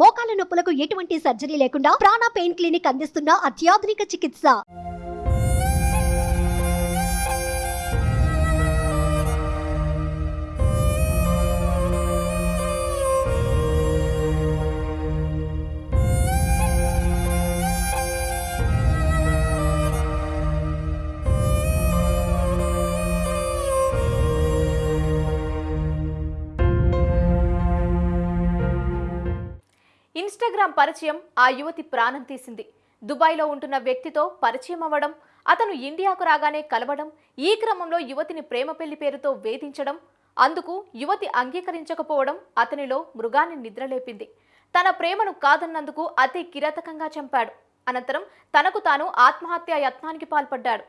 మోకాల నొప్పులకు ఎటువంటి సర్జరీ లేకుండా ప్రాణ పెయిన్ క్లినిక్ అందిస్తున్న అత్యాధునిక చికిత్స. ఇన్స్టాగ్రామ్ పరిచయం ఆ యువతి ప్రాణం తీసింది. దుబాయ్లో ఉంటున్న వ్యక్తితో పరిచయం అవ్వడం అతను ఇండియాకు రాగానే కలవడం ఈ క్రమంలో యువతిని ప్రేమ పెళ్ళి పేరుతో వేధించడం అందుకు యువతి అంగీకరించకపోవడం అతనిలో మృగాన్ని నిద్రలేపింది. తన ప్రేమను కాదన్నందుకు అతి కిరాతకంగా చంపాడు. అనంతరం తనకు తాను ఆత్మహత్యా యత్నానికి పాల్పడ్డాడు.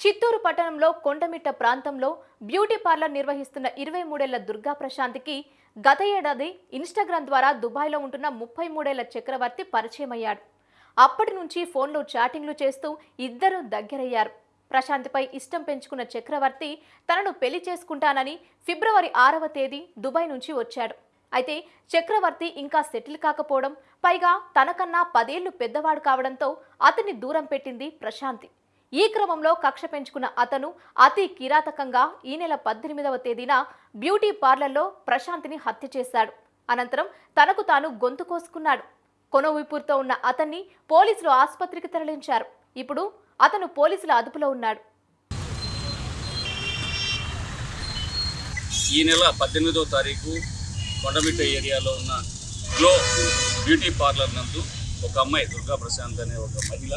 చిత్తూరు పట్టణంలో కొండమిట్ట ప్రాంతంలో బ్యూటీ పార్లర్ నిర్వహిస్తున్న ఇరవై మూడేళ్ళ దుర్గా ప్రశాంత్కి గత ఏడాది ఇన్స్టాగ్రామ్ ద్వారా దుబాయ్లో ఉంటున్న ముప్పై మూడేళ్ళ చక్రవర్తి పరిచయం అయ్యాడు అప్పటి నుంచి ఫోన్లో చాటింగ్లు చేస్తూ ఇద్దరూ దగ్గరయ్యారు. ప్రశాంత్పై ఇష్టం పెంచుకున్న చక్రవర్తి తనను పెళ్ళి చేసుకుంటానని ఫిబ్రవరి ఆరవ తేదీ దుబాయ్ నుంచి వచ్చాడు. అయితే చక్రవర్తి ఇంకా సెటిల్ కాకపోవడం పైగా తనకన్నా పదేళ్ళు పెద్దవాడు కావడంతో అతన్ని దూరం పెట్టింది ప్రశాంతి. ఈ క్రమంలో కక్ష పెంచుకున్న అతను అతి కిరాతకంగా ఈ నెల పద్దెనిమిదవ తేదీన బ్యూటీ పార్లర్లో ప్రశాంతిని హత్య చేశాడు. అనంతరం తనకు తాను గొంతు కోసుకున్నాడు. కొనవిపూర్తో ఉన్న అతన్ని పోలీసులు ఆసుపత్రికి తరలించారు. ఇప్పుడు అతను పోలీసుల అదుపులో ఉన్నాడు. ఈ నెల పద్దెనిమిదో తారీఖు కొండమిట్ట ఏరియాలో ఉన్న గ్లో బ్యూటీ పార్లర్ నందు ఒక అమ్మాయి దుర్గా ప్రశాంత్ అనే ఒక మహిళ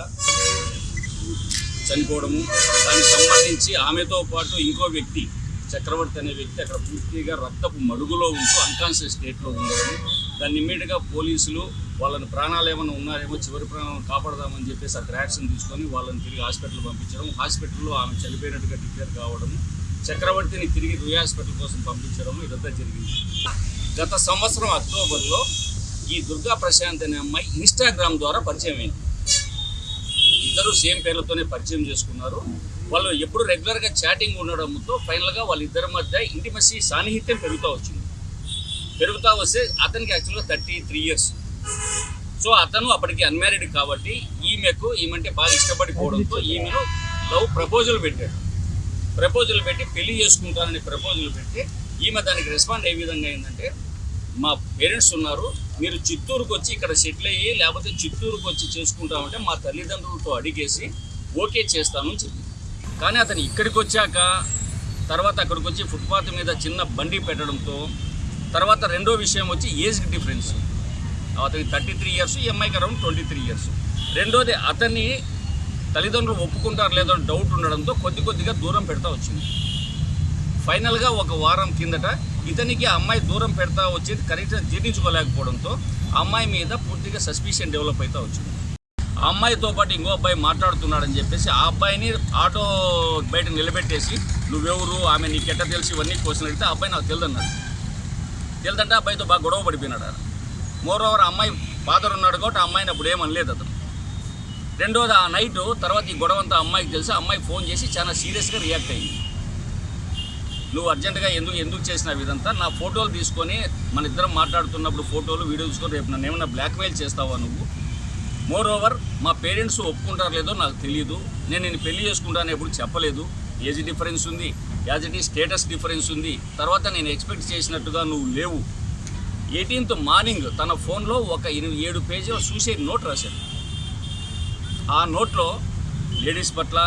చనిపోవడము దానికి సంబంధించి ఆమెతో పాటు ఇంకో వ్యక్తి చక్రవర్తి అనే వ్యక్తి అక్కడ పూర్తిగా రక్తపు మడుగులో ఉంటూ అన్కాన్షియస్ స్టేట్లో ఉండడం దాన్ని ఇమ్మీడియట్గా పోలీసులు వాళ్ళని ప్రాణాలు ఏమైనా ఉన్నారేమో చివరి ప్రాణాలను కాపాడదామని చెప్పేసి అక్కడ యాక్షన్ తీసుకొని వాళ్ళని తిరిగి హాస్పిటల్ పంపించడం. హాస్పిటల్లో ఆమె చనిపోయినట్టుగా డిక్లేర్ కావడము చక్రవర్తిని తిరిగి రుయ్ హాస్పిటల్ కోసం పంపించడం ఇదంతా జరిగింది. గత సంవత్సరం అక్టోబర్లో ఈ దుర్గా ప్రశాంత్ అనే అమ్మాయి ఇన్స్టాగ్రామ్ ద్వారా పరిచయం అయింది. ఇద్దరు సేమ్ పేర్లతోనే పరిచయం చేసుకున్నారు. వాళ్ళు ఎప్పుడు రెగ్యులర్గా చాటింగ్ ఉండడంతో ఫైనల్గా వాళ్ళిద్దరి మధ్య ఇంటిమసీ సాన్నిహిత్యం పెరుగుతూ వచ్చింది. పెరుగుతూ వస్తే అతనికి యాక్చువల్గా థర్టీ త్రీ ఇయర్స్ సో అతను అప్పటికి అన్మ్యారీడ్ కాబట్టి ఈమెకు ఈమెంటే బాగా ఇష్టపడిపోవడంతో ఈమెను లవ్ ప్రపోజల్ పెట్టాడు. ప్రపోజల్ పెట్టి పెళ్ళి చేసుకుంటానని ప్రపోజల్ పెట్టి ఈమె దానికి రెస్పాండ్ ఏ విధంగా అయిందంటే మా పేరెంట్స్ ఉన్నారు. మీరు చిత్తూరుకు వచ్చి ఇక్కడ సెటిల్ అయ్యి లేకపోతే చిత్తూరుకు వచ్చి చేసుకుంటామంటే మా తల్లిదండ్రులతో అడిగేసి ఓకే చేస్తామని చెప్పింది కానీ అతను ఇక్కడికి వచ్చాక తర్వాత అక్కడికి వచ్చి ఫుట్పాత్ మీద చిన్న బండి పెట్టడంతో తర్వాత రెండో విషయం వచ్చి ఏజ్ డిఫరెన్స్. అతనికి థర్టీ త్రీ ఇయర్స్ ఈ అమ్మాయికి అరౌండ్ ట్వంటీ త్రీ ఇయర్స్ రెండోది అతన్ని తల్లిదండ్రులు ఒప్పుకుంటారు లేదో డౌట్ ఉండడంతో కొద్ది కొద్దిగా దూరం పెడతా వచ్చింది. ఫైనల్గా ఒక వారం కిందట ఇతనికి ఆ అమ్మాయి దూరం పెడతా వచ్చేది కరెక్ట్గా జీర్ణించుకోలేకపోవడంతో అమ్మాయి మీద పూర్తిగా సస్పిషన్ డెవలప్ అవుతా వచ్చింది. ఆ అమ్మాయితో పాటు ఇంకో అబ్బాయి మాట్లాడుతున్నాడని చెప్పేసి ఆ అబ్బాయిని ఆటో బయట నిలబెట్టేసి నువ్వెవరు? ఆమె నీకెట్ట తెలిసి? ఇవన్నీ క్వశ్చన్ అడిగితే ఆ అబ్బాయి నాకు తెలియదన్నాడు తెలియదంటే అబ్బాయితో బాగా గొడవ పడిపోయినాడు ఆయన మోర్ ఓవర్ అమ్మాయి ఫాదర్ ఉన్నాడు కాబట్టి ఆ అమ్మాయిని అప్పుడు ఏమనలేదు అతను. రెండోది ఆ నైట్ తర్వాత ఈ గొడవ అంతా అమ్మాయికి తెలిసి. ఆ అమ్మాయి ఫోన్ చేసి చాలా సీరియస్గా రియాక్ట్ అయ్యింది నువ్వు అర్జెంటుగా ఎందుకు ఎందుకు చేసినావు ఇదంతా? నా ఫోటోలు తీసుకొని మన ఇద్దరం మాట్లాడుతున్నప్పుడు ఫోటోలు వీడియో తీసుకొని రేపు నన్ను ఏమైనా బ్లాక్మెయిల్ చేస్తావా నువ్వు? మోర్ ఓవర్ మా పేరెంట్స్ ఒప్పుకుంటారో లేదో నాకు తెలియదు నేను నేను పెళ్ళి చేసుకుంటాను ఎప్పుడు చెప్పలేదు. ఏజ్ డిఫరెన్స్ ఉంది. యాజ్ ఇట్ ఈ స్టేటస్ డిఫరెన్స్ ఉంది. తర్వాత నేను ఎక్స్పెక్ట్ చేసినట్టుగా నువ్వు లేవు. ఎయిటీన్త్ మార్నింగ్ తన ఫోన్లో ఒక ఎనిమిది ఏడు పేజీల సూసైడ్ నోట్ రాశాడు. ఆ నోట్లో లేడీస్ పట్ల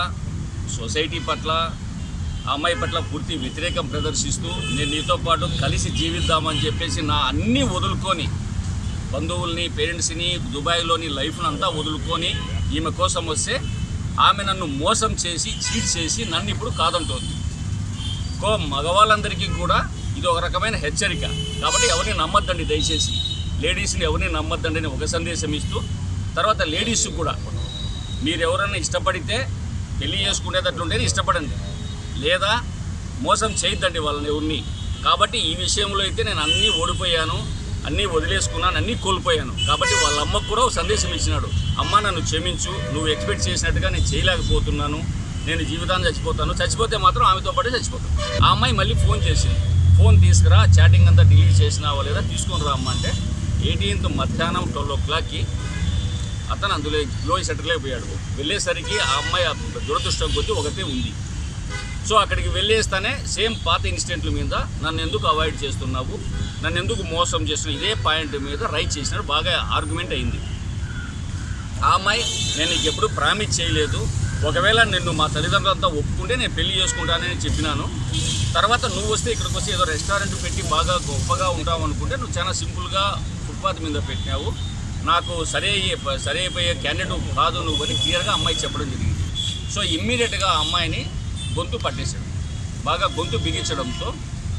సొసైటీ పట్ల ఆ అమ్మాయి పట్ల పూర్తి వ్యతిరేకం ప్రదర్శిస్తూ నేను నీతో పాటు కలిసి జీవిద్దామని చెప్పేసి నా అన్నీ వదులుకొని బంధువుల్ని పేరెంట్స్ని దుబాయ్లోని లైఫ్ని అంతా వదులుకొని ఈమె కోసం వస్తే ఆమె నన్ను మోసం చేసి చీట్ చేసి నన్ను ఇప్పుడు కాదంటోంది. కో మగవాళ్ళందరికీ కూడా ఇది ఒక రకమైన హెచ్చరిక. కాబట్టి ఎవరిని నమ్మద్దండి దయచేసి. లేడీస్ని ఎవరిని నమ్మద్దండి అని ఒక సందేశం ఇస్తూ తర్వాత లేడీస్ కూడా మీరు ఎవరైనా ఇష్టపడితే పెళ్ళి చేసుకునేటట్లుంటేనే ఇష్టపడండి. లేదా మోసం చేయొద్దండి వాళ్ళని ఎవరిని. కాబట్టి ఈ విషయంలో అయితే నేను అన్నీ ఓడిపోయాను అన్నీ వదిలేసుకున్నాను అన్నీ కోల్పోయాను. కాబట్టి వాళ్ళ అమ్మకు కూడా ఒక సందేశం ఇచ్చినాడు. అమ్మ నన్ను క్షమించు నువ్వు ఎక్స్పెక్ట్ చేసినట్టుగా నేను చేయలేకపోతున్నాను నేను జీవితాన్ని చచ్చిపోతాను. చచ్చిపోతే మాత్రం ఆమెతో పాటే చచ్చిపోతాను. ఆ అమ్మాయి మళ్ళీ ఫోన్ చేసింది. ఫోన్ తీసుకురా చాటింగ్ అంతా డిలీట్ చేసినావా లేదా తీసుకొని రా అమ్మ అంటే ఎయిటీన్త్ మధ్యాహ్నం ట్వెల్వ్ ఓ క్లాక్కి అతను అందులో గ్లో సెంటర్లోకి పోయాడు. వెళ్ళేసరికి ఆ అమ్మాయి ఆ దురదృష్టం కొద్దీ ఒకటే ఉంది. సో అక్కడికి వెళ్ళేస్తానే సేమ్ పాత ఇన్సిడెంట్ల మీద నన్ను ఎందుకు అవాయిడ్ చేస్తున్నావు? నన్ను ఎందుకు మోసం చేస్తున్నావు? ఇదే పాయింట్ మీద రైట్ చేసినాడు. బాగా ఆర్గ్యుమెంట్ అయింది. ఆ అమ్మాయి నేను నీకు ఎప్పుడు ప్రామిస్ చేయలేదు. ఒకవేళ నిన్ను మా తల్లిదండ్రులంతా ఒప్పుకుంటే నేను పెళ్ళి చేసుకుంటానని చెప్పినాను. తర్వాత నువ్వు వస్తే ఇక్కడికి వచ్చి ఏదో రెస్టారెంట్ పెట్టి బాగా గొప్పగా ఉంటావు అనుకుంటే నువ్వు చాలా సింపుల్గా ఫుట్పాత్ మీద పెట్టినావు. నాకు సరే అయ్యే సరే అయిపోయే క్యాండిడేట్ కాదు నువ్వు అని క్లియర్గా అమ్మాయి చెప్పడం జరిగింది. సో ఇమ్మీడియట్గా అమ్మాయిని గొంతు పట్టేశాడు. బాగా గొంతు బిగించడంతో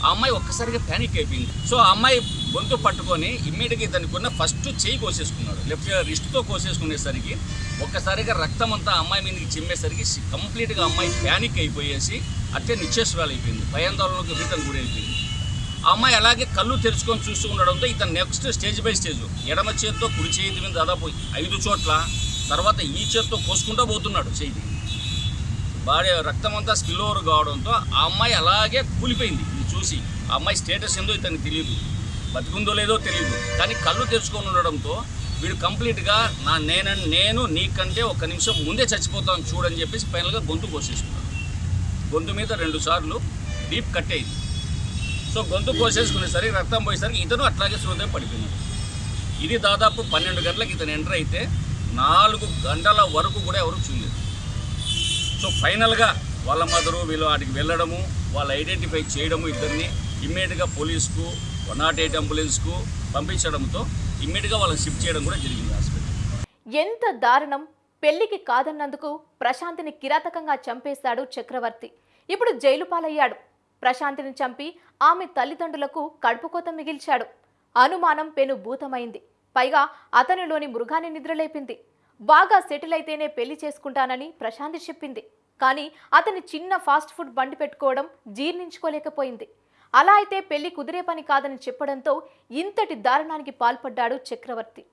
ఆ అమ్మాయి ఒక్కసారిగా ప్యానిక్ అయిపోయింది. సో ఆ అమ్మాయి గొంతు పట్టుకొని ఇమ్మీడియట్గా దానికి ఉన్న ఫస్ట్ చేయి కోసేసుకున్నాడు. లెఫ్ట్ రిస్ట్తో కోసేసుకునేసరికి ఒక్కసారిగా రక్తం అంతా అమ్మాయి మీదకి చిమ్మేసరికి కంప్లీట్గా అమ్మాయి ప్యానిక్ అయిపోయేసి అట్టే నిశ్చేశ్వరాలు అయిపోయింది భయాందోళనకు విపరీతం గురైపోయింది. ఆ అమ్మాయి అలాగే కళ్ళు తెరుచుకొని చూస్తూ ఉండడంతో ఇతను నెక్స్ట్ స్టేజ్ బై స్టేజ్ ఎడమ చేత్తో కుడి చేతి మీద దాదాపు ఐదు చోట్ల తర్వాత ఈ చేత్తో కోసుకుంటూ పోతున్నాడు చేతి బాడీ రక్తం అంతా స్పిల్ ఓవర్ కావడంతో ఆ అమ్మాయి అలాగే కూలిపోయింది. ఇది చూసి ఆ అమ్మాయి స్టేటస్ ఏందో ఇతనికి తెలియదు బతికుందో లేదో తెలియదు కానీ కళ్ళు తెరుచుకొని ఉండడంతో వీడు కంప్లీట్గా నా నేను నేను నీకంటే ఒక నిమిషం ముందే చచ్చిపోతాను చూడని చెప్పేసి ఫైనల్గా గొంతు కోసేసుకున్నాడు. గొంతు మీద రెండు సార్లు డీప్ కట్ అయింది. సో గొంతు కోసేసుకునేసరికి రక్తం పోయేసరికి ఇతను అట్లాగే శృతం పడిపోయినాడు. ఇది దాదాపు పన్నెండు గంటలకు ఇతను ఎంటర్ అయితే నాలుగు గంటల వరకు కూడా ఎవరు చూడలేదు. సో ఫైనల్గా వాళ్ళ మదరు వీళ్ళు వాటికి వెళ్ళడము వాళ్ళు ఐడెంటిఫై చేయడము ఇద్దరిని ఇమ్మీడియట్గా పోలీస్కు వన్ నాట్ ఎయిట్ అంబులెన్స్కు పంపించడంతో ఇమ్మీడియట్గా వాళ్ళని షిఫ్ట్ చేయడం కూడా జరిగింది హాస్పిటల్. ఎంత దారుణం. పెళ్ళికి కాదన్నందుకు ప్రశాంతిని కిరాతకంగా చంపేశాడు చక్రవర్తి. ఇప్పుడు జైలు పాలయ్యాడు. ప్రశాంతిని చంపి ఆమె తల్లిదండ్రులకు కడుపుకోత మిగిల్చాడు. అనుమానం పెను భూతమైంది. పైగా అతనిలోని మృగాన్ని నిద్రలేపింది. బాగా సెటిల్ అయితేనే పెళ్ళి చేసుకుంటానని ప్రశాంతి చెప్పింది. కానీ అతని చిన్న ఫాస్ట్ ఫుడ్ బండి పెట్టుకోవడం జీర్ణించుకోలేకపోయింది. అలా అయితే పెళ్ళి కుదిరే పని కాదని చెప్పడంతో ఇంతటి దారుణానికి పాల్పడ్డాడు చక్రవర్తి.